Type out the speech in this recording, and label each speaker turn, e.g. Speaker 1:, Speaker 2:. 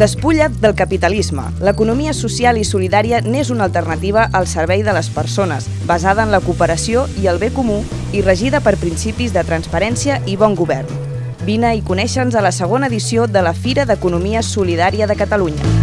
Speaker 1: Despulla't del capitalisme. L'economia social i solidària n'és una alternativa al servei de les persones, basada en la cooperació i el bé comú i regida per principis de transparència i bon govern. Vine i coneixa'ns a la segona edició de la Fira d'Economia Solidària de Catalunya.